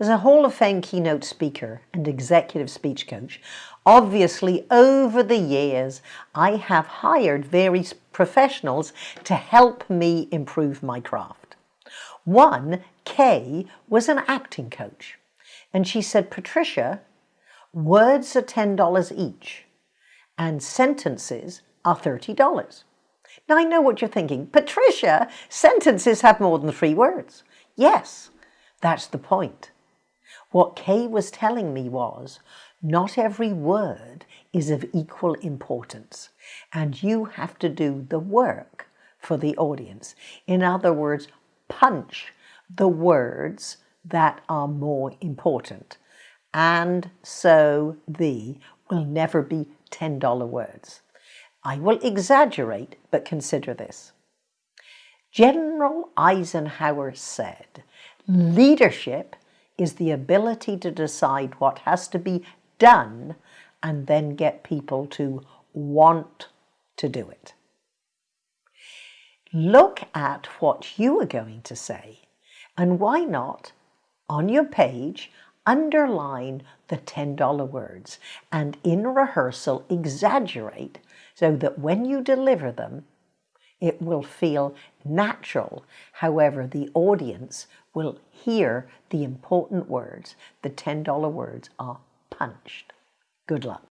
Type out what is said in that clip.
As a Hall of Fame keynote speaker and executive speech coach, obviously over the years I have hired various professionals to help me improve my craft. One, Kay, was an acting coach and she said, Patricia, words are $10 each and sentences are $30. Now I know what you're thinking. Patricia, sentences have more than three words. Yes, that's the point. What Kay was telling me was, not every word is of equal importance, and you have to do the work for the audience. In other words, punch the words that are more important. And so the will never be $10 words. I will exaggerate, but consider this. General Eisenhower said, leadership is the ability to decide what has to be done and then get people to want to do it. Look at what you are going to say and why not on your page underline the $10 words and in rehearsal exaggerate so that when you deliver them it will feel natural. However, the audience will hear the important words. The $10 words are punched. Good luck.